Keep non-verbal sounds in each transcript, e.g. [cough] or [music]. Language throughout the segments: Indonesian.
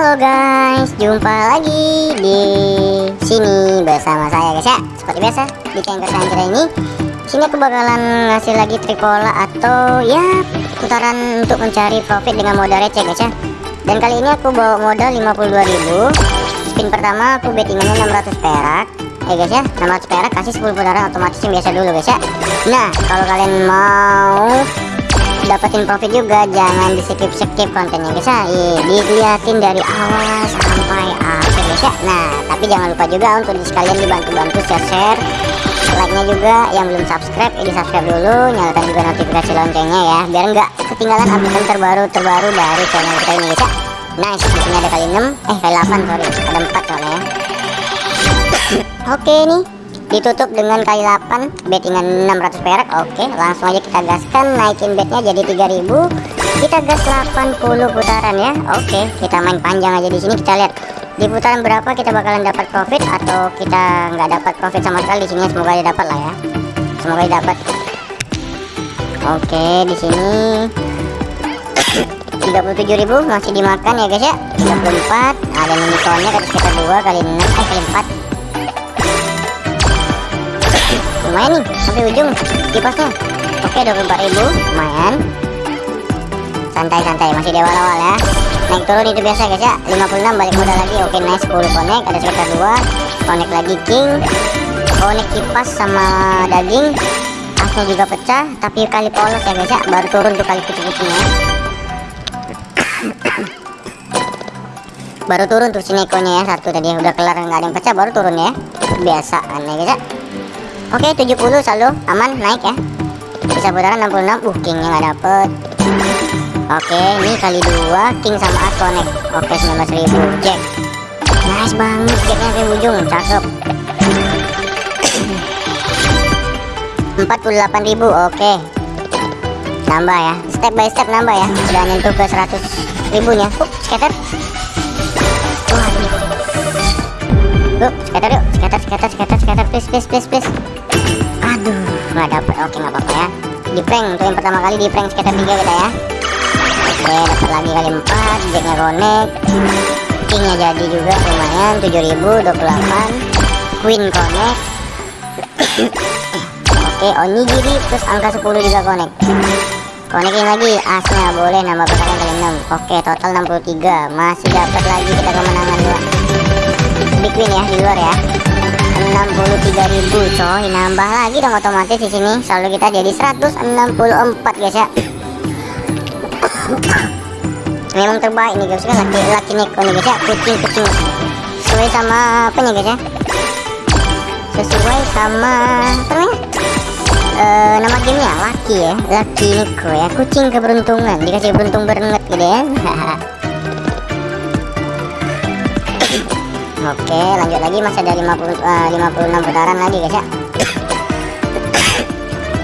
Halo guys, jumpa lagi di sini bersama saya guys ya. Seperti biasa di Kengker Sanjra ini, sini aku bakalan ngasih lagi trikola atau ya putaran untuk mencari profit dengan modal receh guys ya. Dan kali ini aku bawa modal 52.000. Spin pertama aku bettingannya 600 perak. Eh guys ya, 600 perak kasih 10 putaran otomatis yang biasa dulu guys ya. Nah, kalau kalian mau dapetin profit juga jangan di skip skip kontennya guys ya dilihatin dari awal sampai akhir guys ya nah tapi jangan lupa juga untuk di sekalian dibantu-bantu share share like nya juga yang belum subscribe ya di subscribe dulu nyalakan juga notifikasi loncengnya ya biar nggak ketinggalan update terbaru terbaru dari channel kita ini guys ya nice di sini ada kali 6 eh kali 8 sorry ada 4 soalnya ya. [coughs] Oke nih ditutup dengan kali 8 bettingan 600 perak. Oke langsung aja kita gaskan. Naikin betnya jadi 3000 kita gas 80 putaran ya. Oke kita main panjang aja di sini. Kita lihat di putaran berapa kita bakalan dapat profit atau kita nggak dapat profit sama sekali di sini. Semoga aja dapat lah ya. Semoga aja dapat. Oke di sini 37.000 masih dimakan ya guys ya. 34 ada unicornnya kata sekitar 2 kali 6 eh kali 4 lumayan nih sampai ujung kipasnya oke 24.000 lumayan. Santai-santai masih di awal-awal ya. Naik turun itu biasa guys ya. 56 balik modal lagi. Oke nice 10 connect ada sekitar 2 connect lagi king. Connect kipas sama daging. Asnya juga pecah tapi kali polos ya guys ya. Baru turun tuh kali kucing-kucingnya baru turun tuh sinekonya ya satu tadi. Udah kelar nggak ada yang pecah baru turun ya. Biasa aneh guys ya Oke 70 saldo. Aman naik ya. Bisa putaran 66 uh kingnya nggak dapet. Oke ini kali dua king sama as connect Oke 19.000 jack. Nice banget jacknya ke ujung. Cakep. 48.000 oke. Nambah ya. Step by step nambah ya. Udah nyentuh ke 100 ribunya. Uh, scatter. Yuk scatter yuk. Scatter scatter scatter please please please please aduh nggak dapet. Oke nggak apa-apa ya. Di prank untuk yang pertama kali di prank scatter 3 kita ya. Oke dapat lagi kali 4 jacknya connect. Kingnya jadi juga lumayan. 7028 queen connect. [coughs] Oke onigiri terus angka 10 juga connect. Connecting lagi asnya boleh nambah putaran kali 6 oke total 63 masih dapat lagi kita kemenangan dua. Big win ya di luar ya 63.000 coy. Nambah lagi dong otomatis di sini. Saldo kita jadi 164 guys ya. Memang terbaik nih guys kan laki laki neko nih guys ya. Kucing kucing. Sesuai sama apa nih guys ya? Sesuai sama namanya? E, nama gamenya laki ya. Laki neko ya. Kucing keberuntungan. Dikasih beruntung banget gitu ya [laughs] Oke, lanjut lagi. Masih ada 50 uh, 56 putaran lagi guys ya.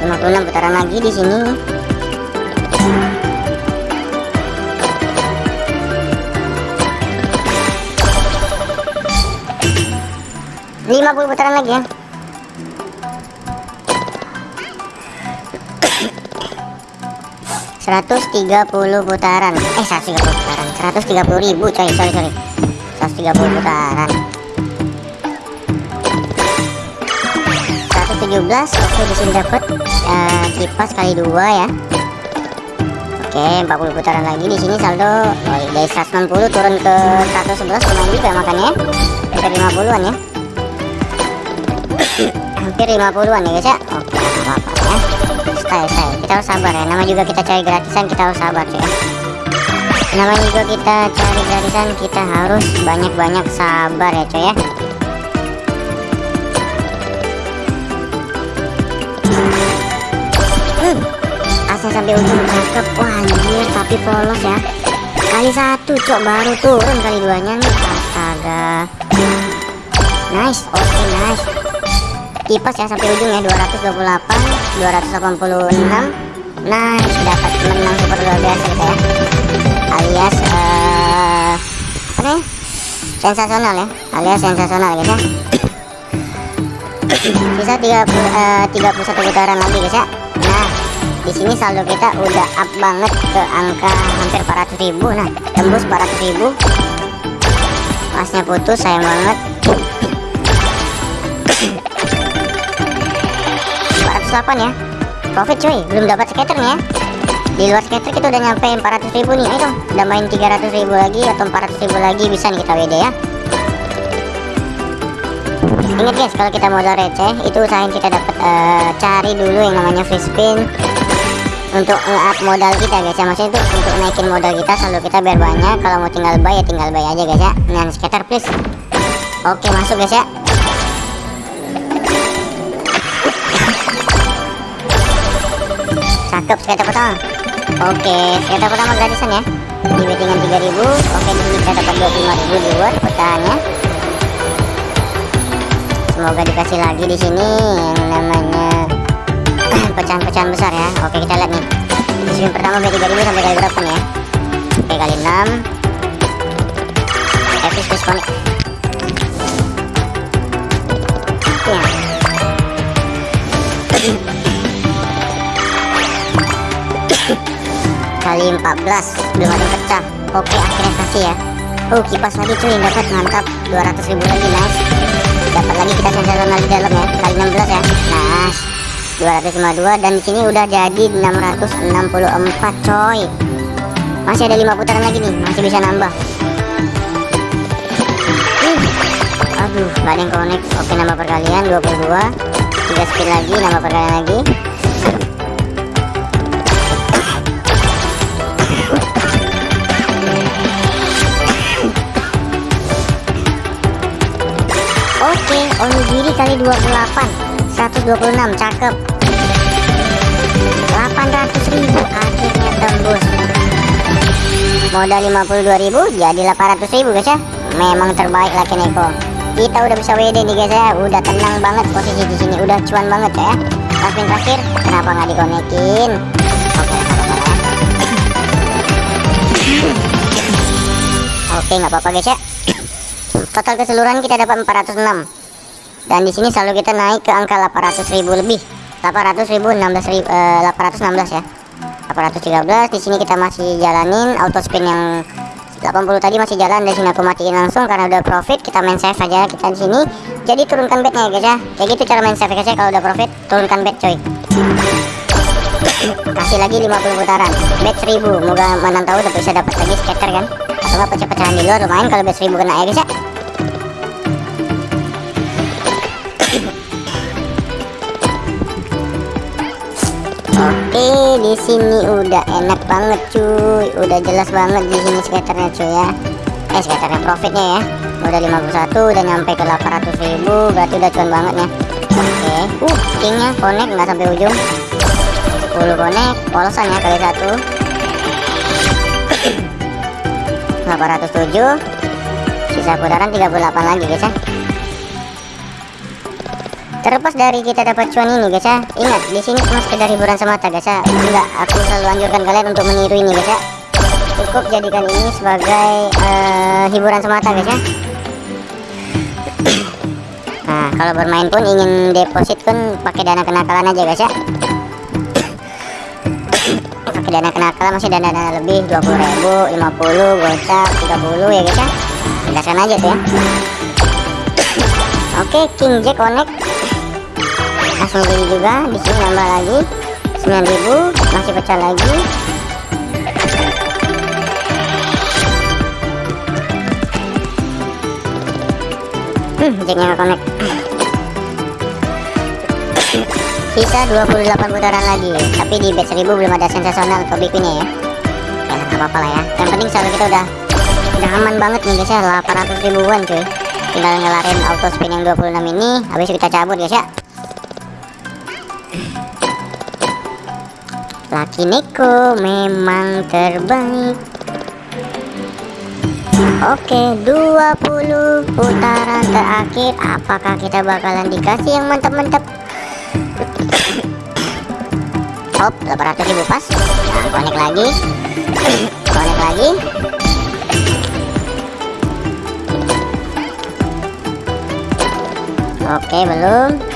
[coughs] 56 putaran lagi di sini. lima puluh putaran lagi ya. [coughs] seratus tiga puluh putaran. Eh seratus tiga puluh putaran. seratus tiga puluh ribu coy. Sorry sorry 130 putaran 117 oke di sini dapat uh, kipas kali dua ya. Oke 40 putaran lagi di sini saldo. Oh, dari 160 turun ke 111 lumayan juga makannya hampir 50-an ya. Hampir 50-an [coughs] ya guys ya? Oke apa-apa ya. Style style kita harus sabar ya. Nama juga kita cari gratisan kita harus sabar ya namanya juga kita cari gratisan kita harus banyak-banyak sabar ya coy ya. Hmm, asal sampai ujung cakep. Wah anjir tapi polos ya. Kali satu cok baru turun kali duanya nih. Astaga. Nice oke okay, nice. Kipas ya sampai ujung ya 228 286 nice dapat menang super luar biasa kita ya alias uh, apa nih sensasional ya alias sensasional guys ya. Bisa 30 uh, 31 putaran lagi guys ya nah di sini saldo kita udah up banget ke angka hampir 400 ribu. Nah tembus 400 ribu. Masnya putus sayang banget. 408 ya. Profit cuy. Belum dapat skater nih ya di luar skater kita udah nyampe 400 ribu nih. Ayo dong udah main 300 ribu lagi atau 400 ribu lagi bisa nih kita WD ya. Ingat guys kalau kita modal receh itu usahain kita dapat uh, cari dulu yang namanya free spin untuk nge-up modal kita guys ya. Maksudnya itu untuk naikin modal kita selalu kita biar banyak. Kalau mau tinggal buy ya tinggal buy aja guys ya. Dengan skater please. Oke masuk guys ya. Cakep skater pertama oke skater pertama gratisan ya. Di bettingan 3000 oke di sini kita dapat 25000 di luar pertahannya semoga dikasih lagi di sini yang namanya [clears throat] pecahan-pecahan besar ya. Oke kita lihat nih. Di sini pertama B3000 sampai kali berapa nih ya? Oke kali 6 epic disconnect ya [clears throat] kali 14 belum ada yang pecah. Oke akhirnya kasih ya. Oh kipas lagi cuy dapat mantap. 200 ribu lagi nice dapat lagi kita sensasional di dalam ya. Kali 16 ya. Nice. 252 dan di sini udah jadi 664 coy. Masih ada 5 putaran lagi nih masih bisa nambah. Uh, aduh gak ada yang connect. Oke nambah perkalian 22 3 spin lagi nambah perkalian lagi onigiri kali 28 126, cakep. 800 ribu akhirnya tembus. Modal 52 ribu jadi 800 ribu guys ya. Memang terbaik laki Neko kita udah bisa WD nih guys ya. Udah tenang banget posisi di sini. Udah cuan banget ya. Tapi terakhir kenapa nggak dikonekin oke oke nggak apa-apa guys ya. Total keseluruhan kita dapat 406 dan di sini selalu kita naik ke angka 800 ribu lebih. 800 ribu 16 ribu, eh, 816 ya. 813 di sini kita masih jalanin. Auto spin yang 80 tadi masih jalan dan sini aku matiin langsung. Karena udah profit kita main save aja kita di sini. Jadi turunkan bednya ya guys ya. Kayak gitu cara main save guys ya. Kalau udah profit turunkan bed coy. [coughs] Kasih lagi 50 putaran. Bed 1000 moga tahu udah bisa dapat lagi scatter kan? Atau nggak pecah-pecahan di luar lumayan kalau bed 1000 kena ya guys ya sini udah enak banget cuy. Udah jelas banget di sini skaternya cuy ya. Eh, skaternya profitnya ya. Udah 51 udah nyampe ke 800 ribu berarti udah cuan banget ya. Oke. Uh, kingnya connect nggak sampai ujung. 10 connect, polosan ya kali satu. 807 sisa putaran 38 lagi guys ya terlepas dari kita dapat cuan ini guys ya ingat di sini cuma sekedar hiburan semata guys ya enggak aku selalu anjurkan kalian untuk meniru ini guys ya cukup jadikan ini sebagai uh, hiburan semata guys ya nah kalau bermain pun ingin deposit pun pakai dana kenakalan aja guys ya pakai dana kenakalan masih dana dana lebih 20.000 50 gocap 30 ya guys ya gaskan aja tuh ya. Oke, King Jack connect langsung beli juga di sini nambah lagi. 9000 masih pecah lagi. Hmm jacknya nggak connect. Sisa 28 putaran lagi tapi di bet 1000 belum ada sensasional big ya. Ya nggak apa-apa lah ya. Yang penting selalu kita udah udah aman banget nih guys ya. 800 ribuan cuy. Tinggal ngelarin auto spin yang 26 ini habis kita cabut guys ya Laki Neko memang terbaik. Oke 20 putaran terakhir. Apakah kita bakalan dikasih yang mantap-mantap? [coughs] Hop 800 ribu pas. Nah connect lagi. [coughs] Connect lagi. Oke belum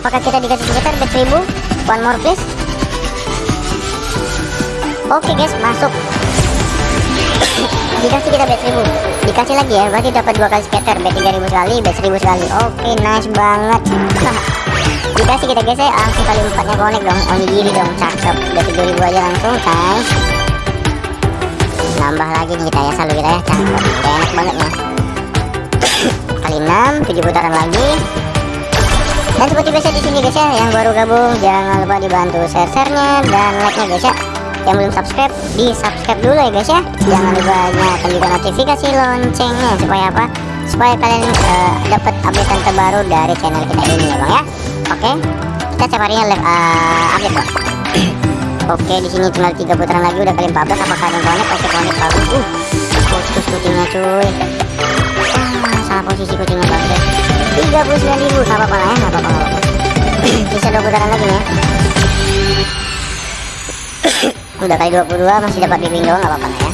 Apakah kita dikasih sekitar bet 1000? One more please. oke guys masuk. [coughs] Dikasih kita bet 1000 dikasih lagi ya berarti dapat dua kali scatter bet 3000 sekali bet 1000 sekali. Oke nice banget. [coughs] Dikasih kita guys ya. Langsung kali empatnya connect dong. Onigiri dong cakep. Udah 7000 aja langsung guys. Nambah lagi nih kita ya selalu kita ya. Cakep. Enak banget nih. [coughs] Kali 6 7 putaran lagi dan seperti biasa di sini guys ya. Yang baru gabung jangan lupa dibantu share-sharenya. Dan like-nya guys ya. Yang belum subscribe di subscribe dulu ya guys ya. Jangan lupa nyalakan juga notifikasi loncengnya supaya apa? Supaya kalian uh, dapat update terbaru dari channel kita ini ya bang ya. Oke kita setiap harinya live uh, update bang. [clears throat] Oke di sini tinggal tiga putaran lagi udah kali 14 apakah ada yang connect? Oke connect bagus uh putus kucingnya cuy ah, salah posisi kucingnya bagus 39 ribu nggak apa-apa lah ya nggak apa-apa bisa dua putaran lagi ya. Udah kali 22 masih dapat bimbing doang nggak apa-apa lah ya.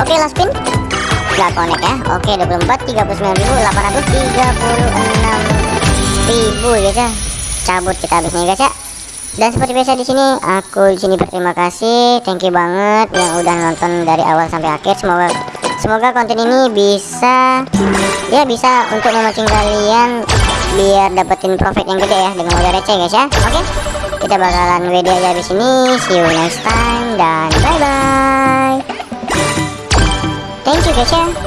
Oke last spin nggak connect ya. Oke 24 39 ribu 836 ribu guys ya. Cabut kita habisnya guys ya dan seperti biasa di sini aku di sini berterima kasih. Thank you banget yang udah nonton dari awal sampai akhir. Semoga semoga konten ini bisa ya bisa untuk memancing kalian biar dapetin profit yang gede ya dengan modal receh guys ya. Oke okay? kita bakalan WD aja di sini. See you next time dan bye bye thank you guys ya